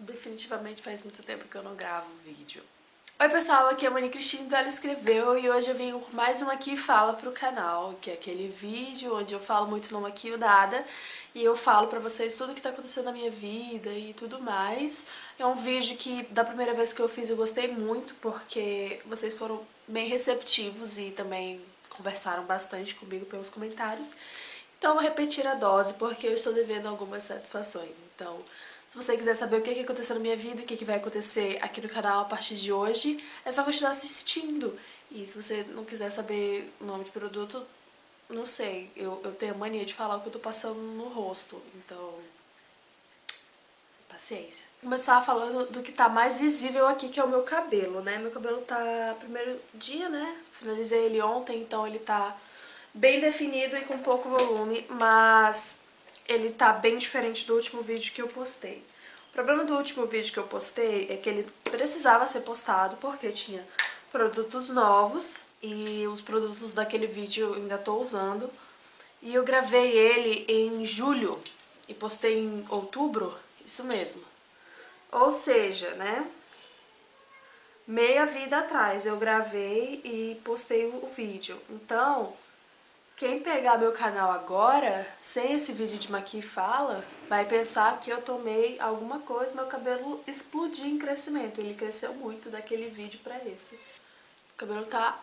definitivamente faz muito tempo que eu não gravo vídeo. Oi pessoal, aqui é a Mani Cristina, então ela escreveu e hoje eu vim com mais uma aqui fala pro canal, que é aquele vídeo onde eu falo muito não maquio nada e eu falo pra vocês tudo que tá acontecendo na minha vida e tudo mais. É um vídeo que da primeira vez que eu fiz eu gostei muito porque vocês foram bem receptivos e também conversaram bastante comigo pelos comentários. Então eu vou repetir a dose porque eu estou devendo algumas satisfações. Então, se você quiser saber o que aconteceu na minha vida, o que vai acontecer aqui no canal a partir de hoje, é só continuar assistindo. E se você não quiser saber o nome de produto, não sei, eu, eu tenho a mania de falar o que eu tô passando no rosto, então... Paciência. Vou começar falando do que tá mais visível aqui, que é o meu cabelo, né? Meu cabelo tá primeiro dia, né? Finalizei ele ontem, então ele tá bem definido e com pouco volume, mas ele tá bem diferente do último vídeo que eu postei. O problema do último vídeo que eu postei é que ele precisava ser postado porque tinha produtos novos e os produtos daquele vídeo eu ainda tô usando. E eu gravei ele em julho e postei em outubro, isso mesmo. Ou seja, né, meia vida atrás eu gravei e postei o vídeo. Então, quem pegar meu canal agora, sem esse vídeo de Maqui Fala, vai pensar que eu tomei alguma coisa, meu cabelo explodiu em crescimento. Ele cresceu muito daquele vídeo pra esse. O cabelo tá...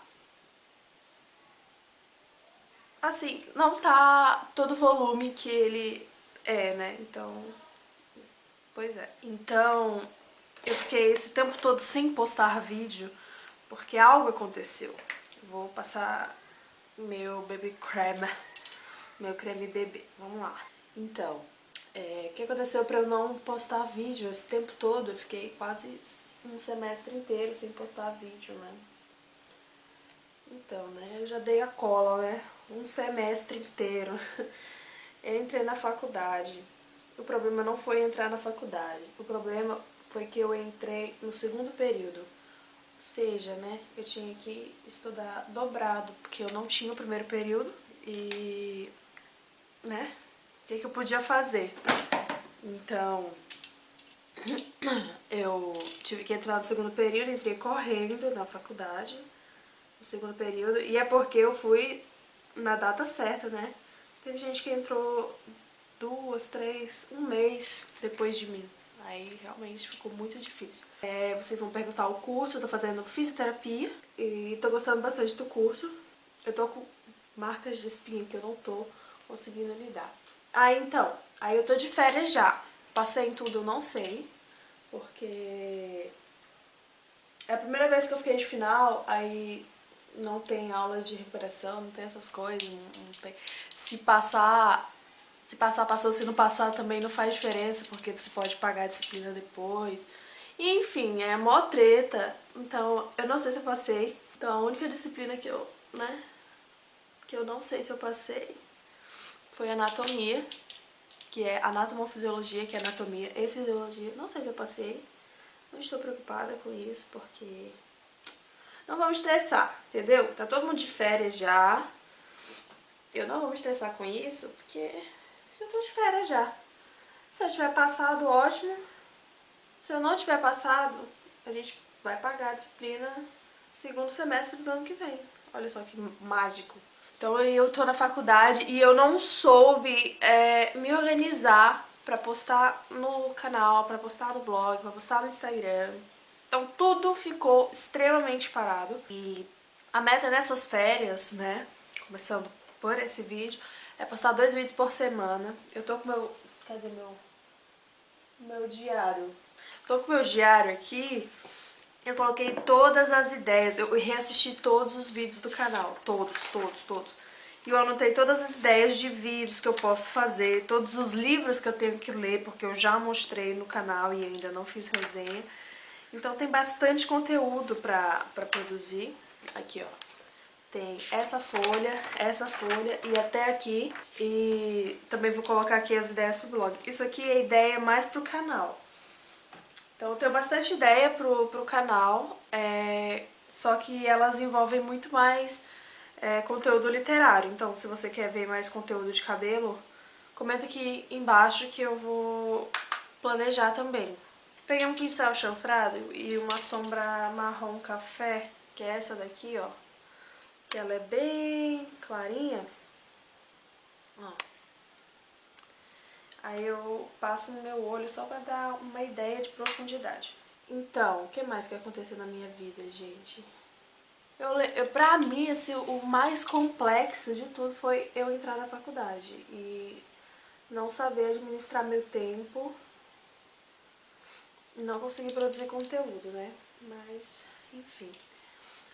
Assim, não tá todo o volume que ele é, né? Então... Pois é. Então, eu fiquei esse tempo todo sem postar vídeo, porque algo aconteceu. vou passar meu baby creme, meu creme bebê. Vamos lá. Então, é, o que aconteceu pra eu não postar vídeo esse tempo todo? Eu fiquei quase um semestre inteiro sem postar vídeo, né? Então, né, eu já dei a cola, né? Um semestre inteiro. Eu entrei na faculdade. O problema não foi entrar na faculdade. O problema foi que eu entrei no segundo período seja, né, eu tinha que estudar dobrado, porque eu não tinha o primeiro período e, né, o que, que eu podia fazer? Então, eu tive que entrar no segundo período, entrei correndo na faculdade, no segundo período, e é porque eu fui na data certa, né? Teve gente que entrou duas, três, um mês depois de mim. Aí realmente ficou muito difícil. É, vocês vão perguntar o curso, eu tô fazendo fisioterapia e tô gostando bastante do curso. Eu tô com marcas de espinha que eu não tô conseguindo lidar. Aí então, aí eu tô de férias já. Passei em tudo, eu não sei, porque é a primeira vez que eu fiquei de final, aí não tem aula de recuperação, não tem essas coisas, não, não tem... Se passar se passar, passou. Se não passar, também não faz diferença, porque você pode pagar a disciplina depois. E, enfim, é mó treta. Então, eu não sei se eu passei. Então, a única disciplina que eu, né, que eu não sei se eu passei foi anatomia, que é anatomofisiologia, que é anatomia e fisiologia. Não sei se eu passei. Não estou preocupada com isso, porque... Não vamos estressar, entendeu? Tá todo mundo de férias já. Eu não vou me estressar com isso, porque eu tô de férias já. Se eu tiver passado, ótimo. Se eu não tiver passado, a gente vai pagar a disciplina segundo semestre do ano que vem. Olha só que mágico. Então eu tô na faculdade e eu não soube é, me organizar pra postar no canal, pra postar no blog, pra postar no Instagram. Então tudo ficou extremamente parado. E a meta nessas férias, né, começando por esse vídeo, é postar dois vídeos por semana. Eu tô com meu... Cadê meu... Meu diário? Tô com meu diário aqui. Eu coloquei todas as ideias. Eu reassisti todos os vídeos do canal. Todos, todos, todos. E eu anotei todas as ideias de vídeos que eu posso fazer. Todos os livros que eu tenho que ler, porque eu já mostrei no canal e ainda não fiz resenha. Então tem bastante conteúdo pra, pra produzir. Aqui, ó tem essa folha, essa folha e até aqui. E também vou colocar aqui as ideias pro blog. Isso aqui é ideia mais pro canal. Então eu tenho bastante ideia pro, pro canal, é, só que elas envolvem muito mais é, conteúdo literário. Então se você quer ver mais conteúdo de cabelo, comenta aqui embaixo que eu vou planejar também. Peguei um pincel chanfrado e uma sombra marrom café, que é essa daqui, ó. Que ela é bem clarinha. Ó. Aí eu passo no meu olho só pra dar uma ideia de profundidade. Então, o que mais que aconteceu na minha vida, gente? Eu, eu, pra mim, assim, o mais complexo de tudo foi eu entrar na faculdade e não saber administrar meu tempo, não conseguir produzir conteúdo, né? Mas, enfim.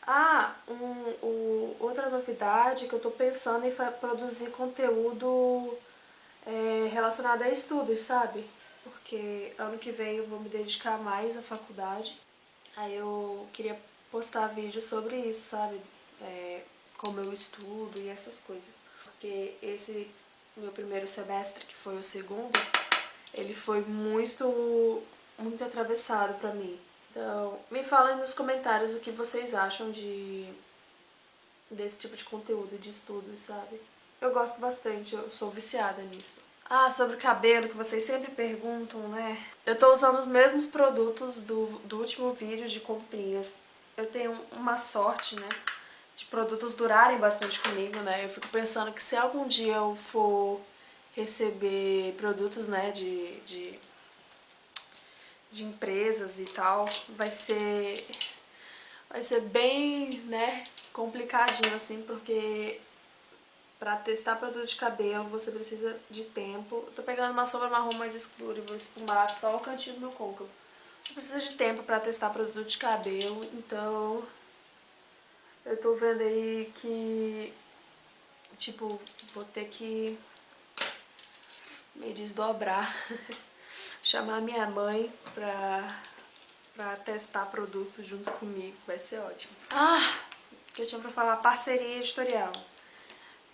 Ah, um, um, outra novidade que eu tô pensando em produzir conteúdo é, relacionado a estudos, sabe? Porque ano que vem eu vou me dedicar mais à faculdade. Aí eu queria postar vídeo sobre isso, sabe? É, como eu estudo e essas coisas. Porque esse meu primeiro semestre, que foi o segundo, ele foi muito, muito atravessado pra mim. Então, me falem nos comentários o que vocês acham de desse tipo de conteúdo de estudos, sabe? Eu gosto bastante, eu sou viciada nisso. Ah, sobre o cabelo, que vocês sempre perguntam, né? Eu tô usando os mesmos produtos do, do último vídeo de comprinhas. Eu tenho uma sorte, né? De produtos durarem bastante comigo, né? Eu fico pensando que se algum dia eu for receber produtos, né, de, de de empresas e tal, vai ser vai ser bem, né, complicadinho assim, porque pra testar produto de cabelo você precisa de tempo. Eu tô pegando uma sombra marrom mais escura e vou esfumar só o cantinho do meu côncavo. Você precisa de tempo pra testar produto de cabelo, então eu tô vendo aí que, tipo, vou ter que me desdobrar chamar minha mãe pra, pra testar produtos junto comigo, vai ser ótimo. Ah, que eu tinha pra falar parceria editorial.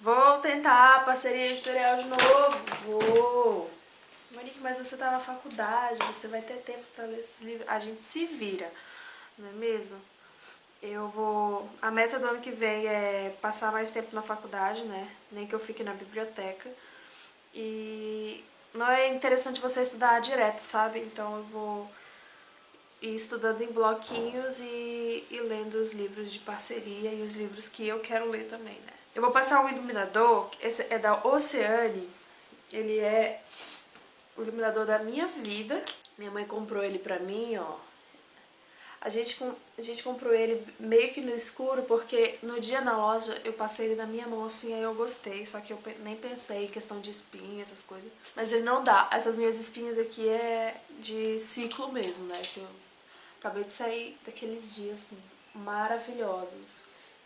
Vou tentar parceria editorial de novo, vou. Monique, mas você tá na faculdade, você vai ter tempo pra ler esses livros. A gente se vira, não é mesmo? Eu vou... A meta do ano que vem é passar mais tempo na faculdade, né? Nem que eu fique na biblioteca. E não é interessante você estudar direto, sabe? Então eu vou ir estudando em bloquinhos e, e lendo os livros de parceria e os livros que eu quero ler também, né? Eu vou passar um iluminador, esse é da Oceane, ele é o iluminador da minha vida. Minha mãe comprou ele pra mim, ó, a gente, a gente comprou ele meio que no escuro, porque no dia na loja eu passei ele na minha mão assim, aí eu gostei, só que eu nem pensei em questão de espinha, essas coisas. Mas ele não dá. Essas minhas espinhas aqui é de ciclo mesmo, né? Que eu acabei de sair daqueles dias maravilhosos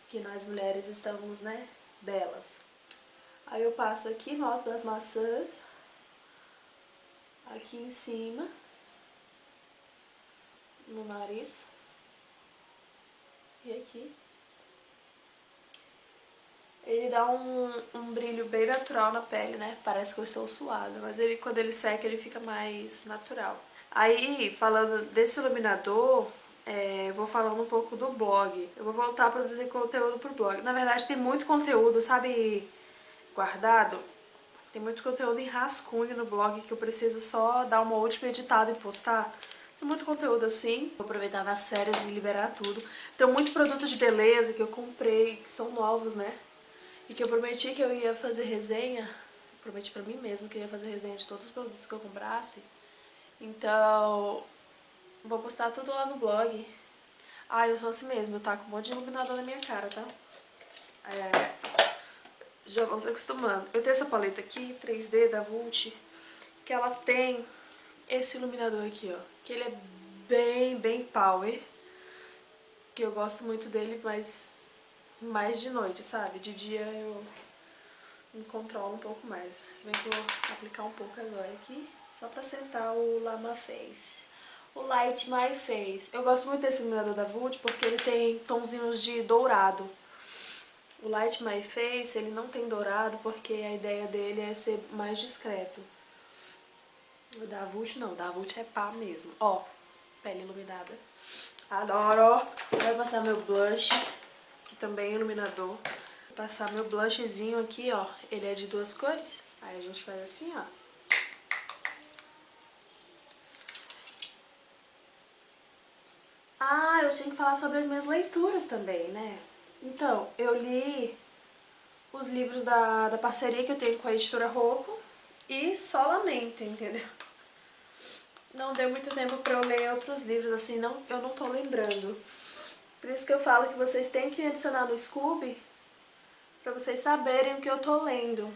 que nós mulheres estamos, né, belas. Aí eu passo aqui, mostro as maçãs, aqui em cima no nariz e aqui. Ele dá um, um brilho bem natural na pele, né? Parece que eu estou suada, mas ele quando ele seca ele fica mais natural. Aí, falando desse iluminador, é, vou falando um pouco do blog. Eu vou voltar a produzir conteúdo pro blog. Na verdade, tem muito conteúdo, sabe, guardado? Tem muito conteúdo em rascunho no blog que eu preciso só dar uma última editada e postar muito conteúdo assim. Vou aproveitar nas férias e liberar tudo. Tem muito produto de beleza que eu comprei, que são novos, né? E que eu prometi que eu ia fazer resenha. Prometi pra mim mesmo que eu ia fazer resenha de todos os produtos que eu comprasse. Então, vou postar tudo lá no blog. Ah, eu sou assim mesmo, tá com um monte de iluminador na minha cara, tá? É, já vão se acostumando. Eu tenho essa paleta aqui, 3D da Vult, que ela tem esse iluminador aqui, ó. Que ele é bem, bem power. Que eu gosto muito dele, mas mais de noite, sabe? De dia eu me controlo um pouco mais. Se bem que eu vou aplicar um pouco agora aqui, só pra sentar o Lama Face. O Light My Face. Eu gosto muito desse iluminador da Vult porque ele tem tonzinhos de dourado. O Light My Face, ele não tem dourado porque a ideia dele é ser mais discreto. O da Vult não, o da Vult é pá mesmo. Ó, pele iluminada. Adoro! Vou passar meu blush, que também é iluminador. Vou passar meu blushzinho aqui, ó. Ele é de duas cores. Aí a gente faz assim, ó. eu tinha que falar sobre as minhas leituras também, né? Então, eu li os livros da, da parceria que eu tenho com a editora Rocco e só lamento, entendeu? Não deu muito tempo pra eu ler outros livros, assim, não, eu não tô lembrando. Por isso que eu falo que vocês têm que adicionar no Scooby pra vocês saberem o que eu tô lendo.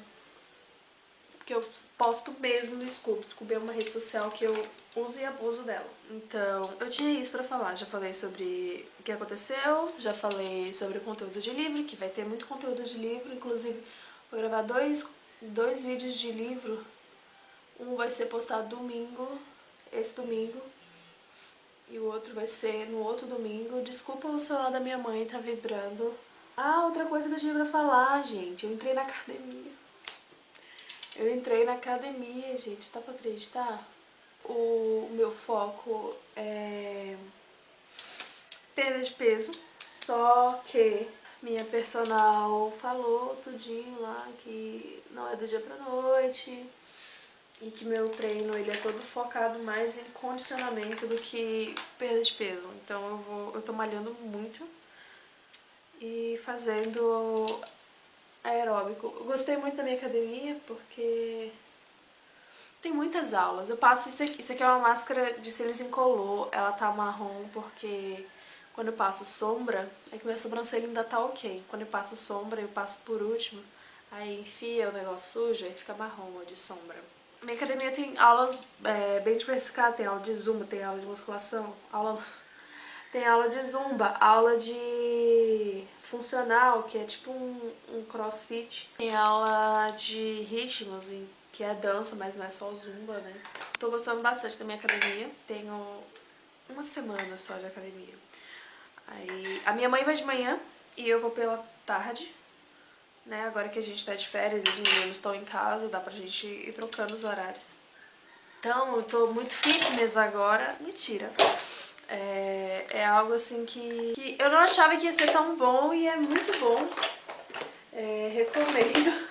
Porque eu posto mesmo no Scooby. Scooby é uma rede social que eu uso e abuso dela. Então, eu tinha isso pra falar. Já falei sobre o que aconteceu, já falei sobre o conteúdo de livro, que vai ter muito conteúdo de livro. Inclusive, vou gravar dois, dois vídeos de livro. Um vai ser postado domingo, esse domingo. E o outro vai ser no outro domingo. Desculpa o celular da minha mãe, tá vibrando. Ah, outra coisa que eu tinha pra falar, gente. Eu entrei na academia. Eu entrei na academia, gente. Tá pra acreditar? O meu foco é perda de peso. Só que minha personal falou tudinho lá que não é do dia pra noite e que meu treino ele é todo focado mais em condicionamento do que perda de peso. Então eu vou, eu tô malhando muito e fazendo aeróbico. Eu gostei muito da minha academia porque tem muitas aulas. Eu passo isso aqui, isso aqui é uma máscara de cílios incolor, ela tá marrom porque quando eu passo sombra, é que minha sobrancelha ainda tá ok. Quando eu passo sombra, eu passo por último, aí enfia o negócio sujo e fica marrom de sombra. Minha academia tem aulas é, bem diversificadas, tem aula de zumba, tem aula de musculação, aula... tem aula de zumba, aula de funcional, que é tipo um, um crossfit, tem aula de ritmos, que é dança, mas não é só zumba, né. Tô gostando bastante da minha academia, tenho uma semana só de academia. Aí, a minha mãe vai de manhã e eu vou pela tarde, né? Agora que a gente tá de férias e os meninos estão em casa, dá pra gente ir trocando os horários. Então, eu tô muito fitness agora. Mentira. É, é algo assim que, que, eu não achava que ia ser tão bom e é muito bom. É, recomendo.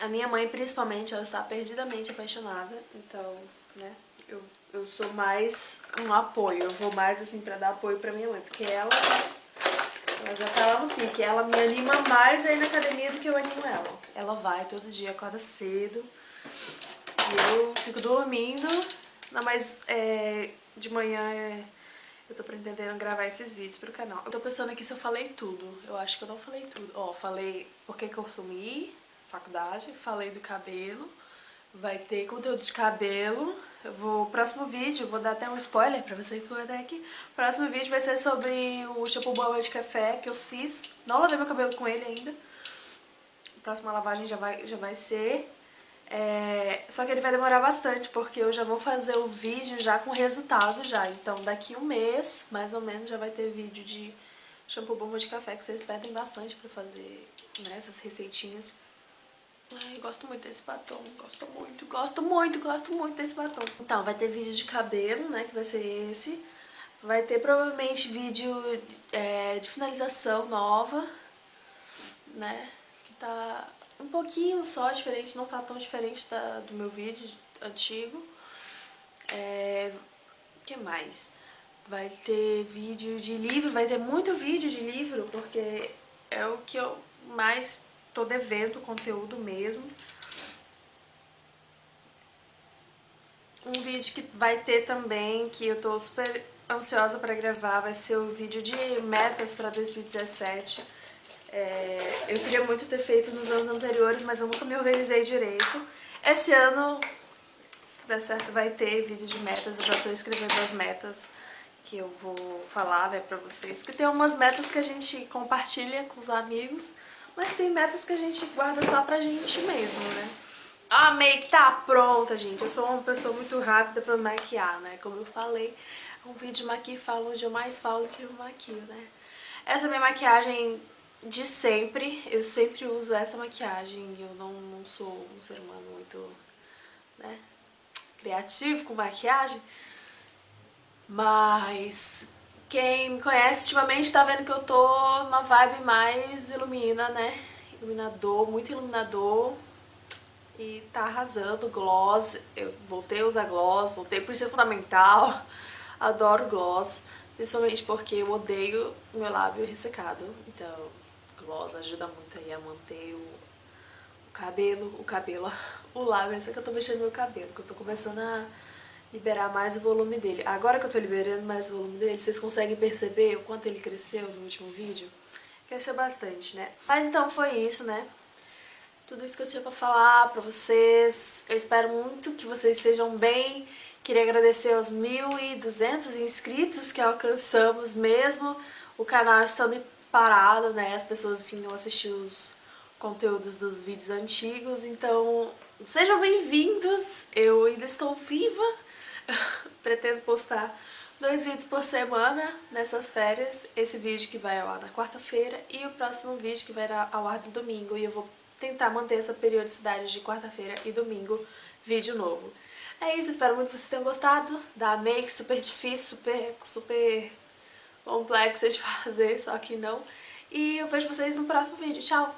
A minha mãe, principalmente, ela está perdidamente apaixonada. Então, né, eu, eu sou mais um apoio. Eu vou mais, assim, pra dar apoio pra minha mãe. Porque ela ela já tá lá no pique. Ela me anima mais aí na academia do que eu animo ela. Ela vai todo dia, acorda cedo. E eu fico dormindo. Não, mas é, de manhã é, eu tô pretendendo gravar esses vídeos pro canal. Eu tô pensando aqui se eu falei tudo. Eu acho que eu não falei tudo. Ó, falei por que que eu sumi, faculdade. Falei do cabelo. Vai ter conteúdo de cabelo. Eu vou, próximo vídeo, vou dar até um spoiler pra você que for até aqui. Próximo vídeo vai ser sobre o shampoo boa de café que eu fiz. Não lavei meu cabelo com ele ainda. A próxima lavagem já vai, já vai ser. É, só que ele vai demorar bastante, porque eu já vou fazer o vídeo já com resultado já. Então daqui um mês, mais ou menos, já vai ter vídeo de shampoo bomba de café, que vocês pedem bastante pra fazer né, essas receitinhas. Ai, gosto muito desse batom, gosto muito, gosto muito, gosto muito desse batom. Então, vai ter vídeo de cabelo, né, que vai ser esse. Vai ter provavelmente vídeo é, de finalização nova, né, que tá um pouquinho só diferente, não tá tão diferente da, do meu vídeo antigo. É, que mais? Vai ter vídeo de livro, vai ter muito vídeo de livro, porque é o que eu mais tô devendo conteúdo mesmo. Um vídeo que vai ter também, que eu tô super ansiosa pra gravar, vai ser o vídeo de metas pra 2017. É, eu queria muito ter feito nos anos anteriores, mas eu nunca me organizei direito. Esse ano, se der certo, vai ter vídeo de metas. Eu já tô escrevendo as metas que eu vou falar né, pra vocês. Que tem umas metas que a gente compartilha com os amigos. Mas tem metas que a gente guarda só pra gente mesmo, né? A make tá pronta, gente. Eu sou uma pessoa muito rápida pra maquiar, né? Como eu falei, um vídeo de maqui fala onde eu mais falo que eu maquio, né? Essa é a minha maquiagem de sempre. Eu sempre uso essa maquiagem. Eu não, não sou um ser humano muito, né? Criativo com maquiagem. Mas quem me conhece ultimamente tá vendo que eu tô numa vibe mais ilumina, né? Iluminador, muito iluminador. E tá arrasando, gloss. Eu voltei a usar gloss, voltei por ser fundamental. Adoro gloss. Principalmente porque eu odeio meu lábio ressecado, então gloss ajuda muito aí a manter o, o cabelo, o cabelo, o lábio, essa que eu tô mexendo no meu cabelo, que eu tô começando a liberar mais o volume dele. Agora que eu tô liberando mais o volume dele, vocês conseguem perceber o quanto ele cresceu no último vídeo? Cresceu bastante, né? Mas então foi isso, né? Tudo isso que eu tinha pra falar pra vocês. Eu espero muito que vocês estejam bem, Queria agradecer aos 1.200 inscritos que alcançamos mesmo o canal estando parado, né? As pessoas vinham assistir os conteúdos dos vídeos antigos, então sejam bem-vindos! Eu ainda estou viva, pretendo postar dois vídeos por semana nessas férias, esse vídeo que vai ao ar na quarta-feira e o próximo vídeo que vai ao ar no domingo, e eu vou tentar manter essa periodicidade de quarta-feira e domingo vídeo novo. É isso, espero muito que vocês tenham gostado da make, super difícil, super, super complexa de fazer, só que não. E eu vejo vocês no próximo vídeo. Tchau!